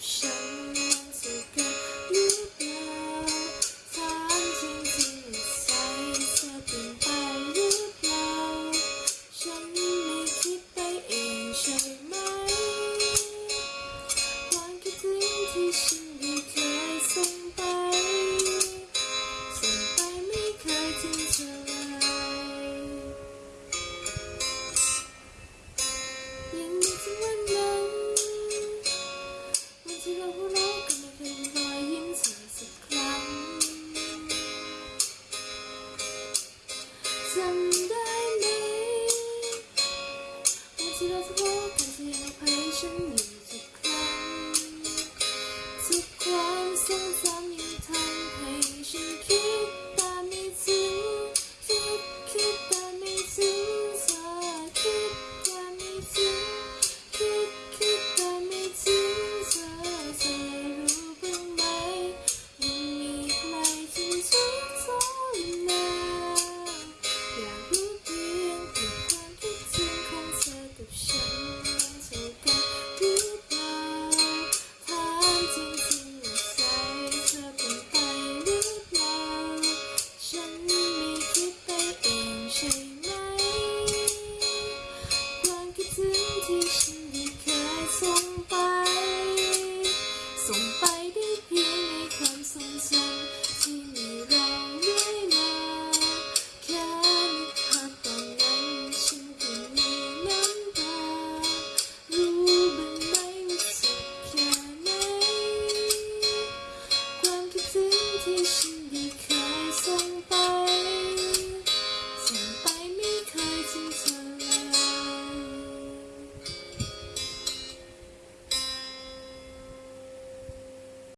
想。 เชื่อทุกทุกที่อภัยฉันอยู่ทุกครั้งทุกความทรงจำยังทำให้ฉันคิด